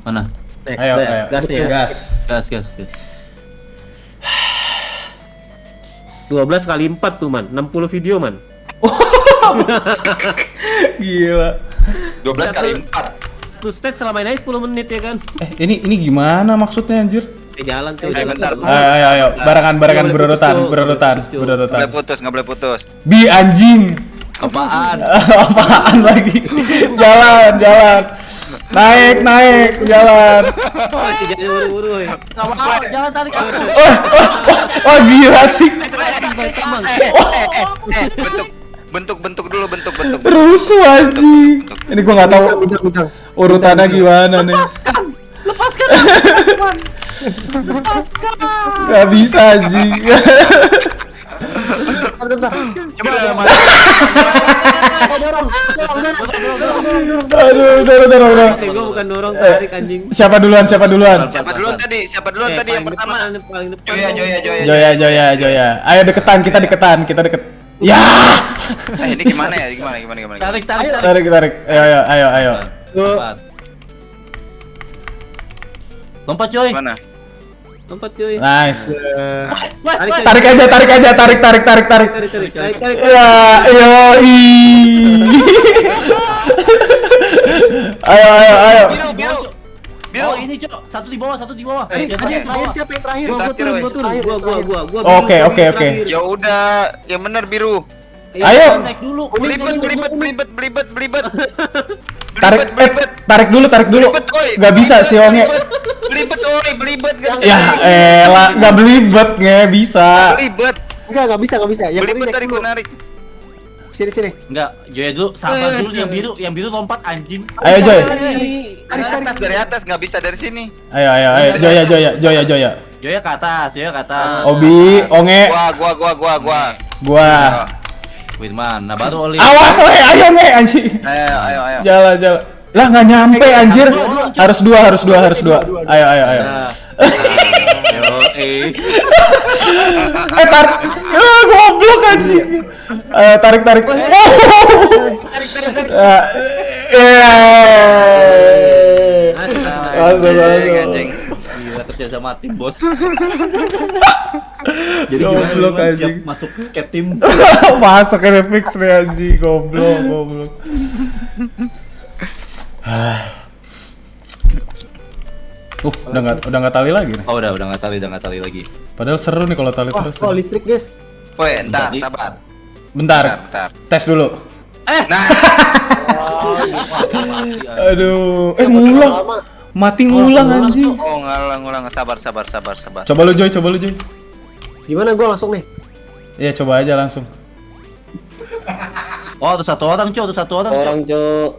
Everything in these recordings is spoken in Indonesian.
Mana? Next, Ayo, ya? ayo. Gas nih ya. Gas. Gas, gas, gas. 12 kali 4 tuh man, 60 video man. Gila. 12 kali 4. Tuh stage selama ini 10 menit ya kan. Eh, ini ini gimana maksudnya anjir? Eh jalan tuh. Eh, jalan bentar. tuh. Ayo ayo ayo, barengan barengan Boleh berurutan, berurutan, Boleh putus, Cuk. berurutan. Nggak boleh putus, nggak boleh putus. Bi anjing. Apaan? Apaan lagi? Jalan, jalan. Naik, naik, jalan. Jangan buru-buru. Jangan tarik aku. Oh, oh, oh gila sih. Bentuk bentuk bentuk dulu bentuk bentuk. Rusuh anjing. Ini gua nggak tahu urutannya gimana nih. Lepaskan. Gak bisa anjing. Coba Aduh, udah, udah, udah. Eh, gua bukan dorong tarik anjing. Siapa duluan? Siapa duluan? Siapa duluan tadi? Siapa duluan Eh, tadi yang pertama? Joya, Joya, Joya. Joya, Joya, Joya. Ayo deketan, kita deketan, kita deket. Ya. Eh, ini gimana ya? Gimana gimana gimana? Tarik, tarik, tarik. Tarik, tarik. Ayo, ayo, ayo, ayo. Lompat. Coy. Gimana? Lompat cuy. Nice. Tarik, aja, tarik aja, tarik, tarik, tarik, tarik. Tarik, tarik, tarik, tarik. Ya, yo, Ayo, ayo, ayo. Biru, biru. Biru. Oh ini cok, satu di bawah, satu di bawah. Eh, Jangan terakhir, di bawah. Siapa yang terakhir? Gua, gua Terakhir, turun, gua turun. Gua, gua, gua, gua. Oke, oke, oke. terakhir. Ya udah, yang benar biru. Ayo. Naik dulu. Belibet, belibet, belibet, belibet, belibet. Tarik, eh, tarik dulu, tarik dulu. Belibet, oi. Gak bisa si Onge. Belibet, oi, belibet, gak bisa. Ya, elah, gak belibet, nggak bisa. Belibet. Enggak, enggak bisa, enggak bisa. Yang Belibet tadi gua narik. Sini, sini. Enggak, Joya dulu, sabar dulu yang biru, yang biru lompat anjing. Ayo, Joy. Dari atas, dari atas, nggak bisa dari sini. Ayo, ayo, ayo. Joya, Joya, Joya, Joya. Joya ke atas, Joya ke atas. Obi, Onge, Gua, gua, gua, gua, gua. gua. Wirman, nah baru Oli. Awas, we, ayo, Nge, anjing. Ayo, ayo, ayo. Jalan, jalan. Lah nggak nyampe anjir. Harus dua, harus dua, harus dua. Ayo, ayo, ayo. Nah. Eh. Eh tarik. Ah, goblok anjing. Eh tarik, tarik. Oh. Ah, Eh. Masuk, Anjing, masuk. anjing. Gila kerja sama tim bos. Jadi Goblok, Wirman anjing. siap masuk skate tim? Masuk ke fix nih anjing, goblok, goblok. Ah. Uh, udah nggak udah nggak tali lagi nih. Oh udah, udah nggak tali, udah nggak tali lagi. Padahal seru nih kalau tali Wah, terus. oh listrik, guys. Woi, entar, sabar. Bentar, Bentar, bentar. tes dulu. Nah, Aduh, eh ngulang. Mati ngulang anjing. oh ngulang, ngulang. Sabar, sabar, sabar, sabar. Coba lu Joy, coba lu Joy. Gimana gua langsung nih? Iya, coba aja langsung. Oh, ada satu orang, Cok, ada satu orang. Orang, Cok.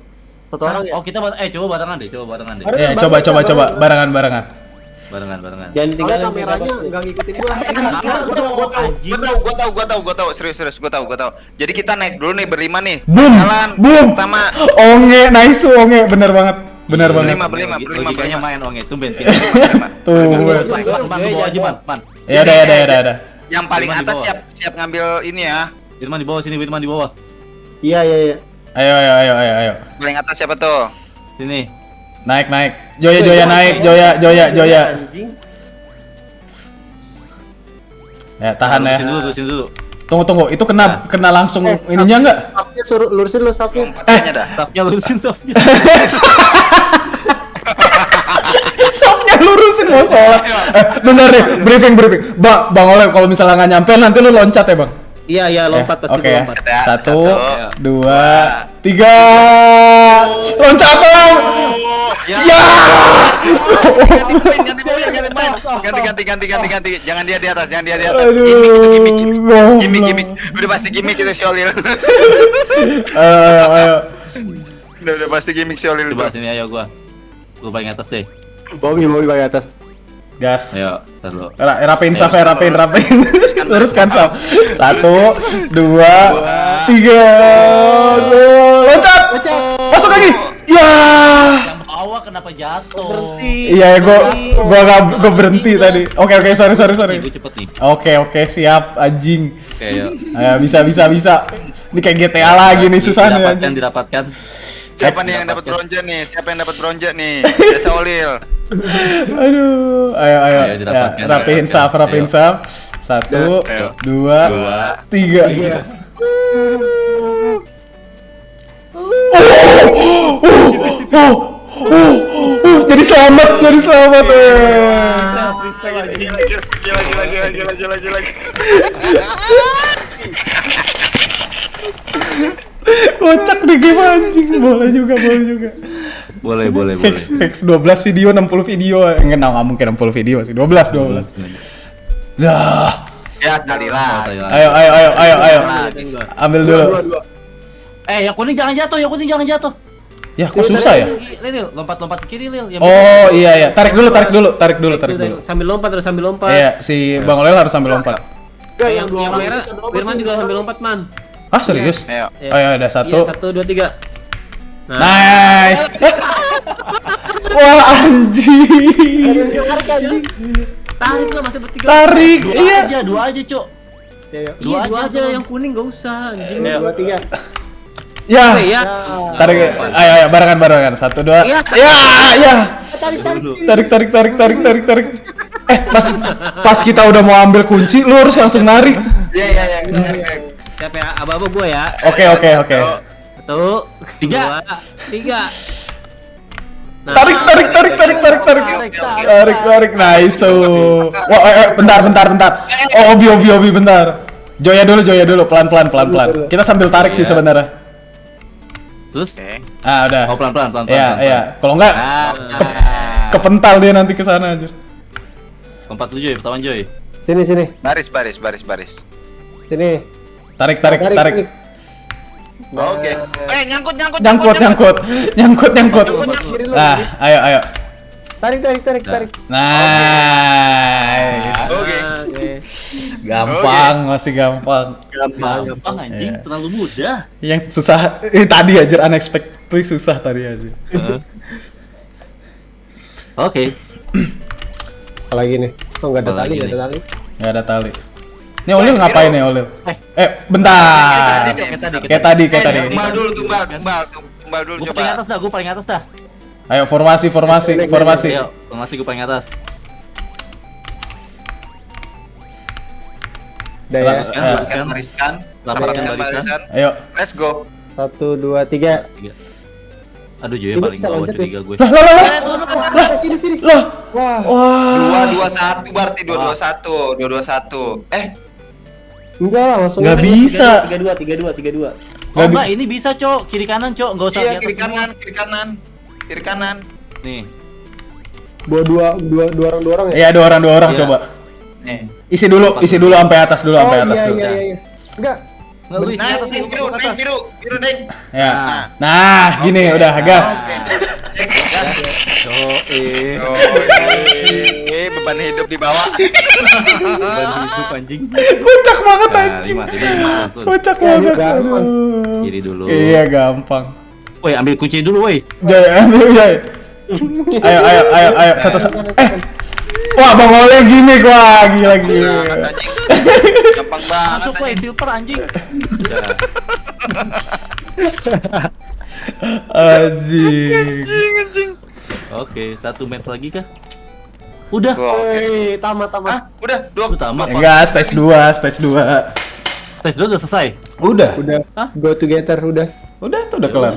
Satu orang ya? Oh, kita eh coba barengan deh, coba barengan deh. Iya, coba coba coba barengan barengan. Barengan, barengan. Jangan tinggalin kameranya enggak ngikutin gua. Gua tahu, gua tahu, gua tahu, gua tahu. Serius, serius, gua tahu, gua tahu. Jadi kita naik dulu nih berlima nih. Boom, Jalan. boom. Pertama. Onge, nice Onge, bener banget. Bener banget. Berlima, berlima, berlima, berlima. main ong itu ben. Berlima. Tuh. Aja, man, man. Ya udah, ya udah, ya udah, ya udah. Yang paling atas siap siap ngambil ini ya. Wirman di bawah sini, Wirman di bawah. Iya, iya, iya. Ayo, ayo, ayo, ayo, ayo. Paling atas siapa tuh? Sini. Naik, naik. Joya, Joya naik, Joya, Joya, Joya. Anjing. Ya, tahan ya. Lurusin dulu, lurusin dulu. Tunggu, tunggu. Itu kena kena langsung ininya enggak? Safnya suruh lurusin dulu safnya. Empat saja dah. Tapnya lurusin, tapnya. Sofnya lurusin mau sholat. Eh, bentar deh, briefing, briefing. Bang, Bang Oleh, kalau misalnya nggak nyampe nanti lu loncat ya, Bang? Iya, iya, lompat Eh, pasti ya. lompat. Satu, satu, dua, tiga. Loncat, Bang. Ya. Ya. Ganti poin, ganti poin, ganti poin. Ganti, ganti, ganti, ganti, ganti. Jangan dia di atas, jangan dia di atas. Gimik, gimik, gimik, gimik. Udah pasti gimik itu si Olil. Ayo. Udah, udah pasti gimik si Olil. Coba sini ayo gua. Gua paling atas deh. Bobby, Bobby bagian atas. Gas. Ayo, tar dulu. Ra rapiin saf ya, rapiin, rapiin. Luruskan saf. Satu, dua, tiga. Loncat. Masuk lagi. Ya. Bawah kenapa jatuh? Berhenti. Iya, gua gua gak gua berhenti tadi. Oke, oke, sorry, sorry, sorry. Cepet nih. Oke, oke, siap, anjing. Oke, ayo. Ayo, bisa, bisa, bisa. Ini kayak GTA lagi nih, susah nih, Didapatkan, anjing. didapatkan. Siapa nih yang dapat bronze nih? Siapa yang dapat bronze nih? Desa Olil. Aduh, ayo ayo, Ayo, ya, didapatkan, rapihin saf, rapihin Ayo. saf. Satu, Ayo. dua, Dua. tiga. Oh, oh, oh, oh, oh, jadi selamat, jadi selamat. eh. Gila, gila, gila, gila, gila. Kocak nih game anjing, boleh juga, boleh juga. Boleh, boleh, boleh. Fix, fix 12 video, 60 video. Enggak, nggak mungkin 60 video sih. 12, 12. Dah. Ya, kali lah. Ayo, ayo, ayo, ayo, ayo. Ambil dulu. Eh, yang kuning jangan jatuh, yang kuning jangan jatuh. Ya, kok susah ya? Lil, Lil, lompat-lompat ke kiri, Lil. Yang Oh, iya, iya. Tarik dulu, tarik dulu, tarik dulu, tarik dulu. Sambil lompat harus sambil lompat. Iya, si Bang Olel harus sambil lompat. Eh, yang yang merah, Firman juga sambil lompat, Man. Ah, serius? Ayo. Oh ya udah Iya, satu. satu, dua, tiga. Nah, Nice. Wah anjing. tarik lah masih bertiga. Tarik. Dua Iya. aja, dua aja, Cok. Ya, ya. Dua, Dua dua aja, yang kuning gak usah anjing. Ayo. Dua, tiga. Ya. Ya. Tarik. Ayo ayo barengan barengan. Satu dua. Iya. Ya ya. Dulu. Tarik tarik tarik tarik tarik tarik. Eh pas pas kita udah mau ambil kunci, lu harus langsung narik. Iya, iya, iya. Siapa ya? Aba-aba gua ya. Oke oke oke. Satu, Tiga. tiga. Nah, Tarik tarik tarik tarik tarik tarik. Tarik tarik nice. So. Wah eh, eh, bentar bentar bentar. Oh obi obi obi bentar. Joya dulu Joya dulu pelan pelan pelan pelan. Kita sambil tarik sih Iya. sebenarnya. Terus? Oke. Ah udah. Oh, pelan-pelan, pelan-pelan. Iya iya. Kalau enggak Ah, kepental dia nanti ke sana aja. Keempat tujuh ya, pertama Joy. Sini, sini. Baris, baris, baris, baris. Sini. Tarik tarik tarik. Oke. Eh, nyangkut, nyangkut, Nyangkut nyangkut. Nyangkut nyangkut. Nah, ayo ayo. Tarik, tarik, tarik, tarik. Nice. Oke. Oke. Gampang, masih gampang. Gampang, Gampang anjing, Iya. terlalu mudah. Yang susah eh, tadi aja unexpectedly susah tadi aja. Oke. Apalagi nih? Oh, nggak ada tali, nggak nih? ada tali. Nggak ada tali. Ini Olil ngapain ya Olil? Eh. Eh, bentar. Kayak tadi, Kayak tadi, Kayak tadi, kayak Eh, tadi. tumbal dulu, tumbal, tumbal, tumbal dulu coba. paling atas dah, gue paling atas dah. Ayo formasi, formasi, formasi. Ayo, formasi gue paling atas. Udah ya. Bagus kan, Eh. bagus kan. Barisan, Rapatkan rapatkan barisan. barisan. Ayo. Let's go. Satu, dua, tiga. Tiga. Aduh, Joy paling bisa bawah loncat, curiga gue. Lah, lah, lah, lah. Lah, sini, sini. Lah. Wah. Wah. Dua, dua, satu, berarti dua, dua, satu, dua, dua, satu. Eh, Enggak, langsung. Nggak aja. bisa. Tiga dua, tiga dua, tiga dua. Oh enggak, ini bisa, Cok. Kiri kanan, Cok. Enggak usah di iya atas kiri semua. kanan, kiri kanan, kiri kanan. Nih. Dua, dua, dua, dua orang, dua orang ya? Iya, dua orang, dua orang Iya. coba. Nih. Isi dulu, isi dulu sampai atas dulu, Oh, sampai atas iya, dulu. iya, iya, iya. Enggak. Enggak lu isi atas dulu, biru, biru, biru naik. Ya. Nah. Nah, gini udah gas. Oke. Oh, eh, beban hidup di bawah. Ban hidup anjing. Kocak banget Nah, anjing. lima, lima, langsung. Kocak Ya, banget. Kiri dulu. Iya, gampang. Woi, ambil kunci dulu, woi. Jaya, ambil Jaya. Ayo, ayo, ayo, ayo, satu, satu. Eh, wah, bang Oleh gimmick, wah, gila, gila. Anjing. Gampang banget Masuk, woi, anjing. silver anjing. Anjing. Oke, satu match lagi kah? Udah. Oke. Hei, tamat, tamat. Ah, udah dua. Utama. Enggak, stage 2, stage 2. Tes dulu udah selesai. Udah. Udah. Hah? Go together, udah. Udah tuh udah kelar.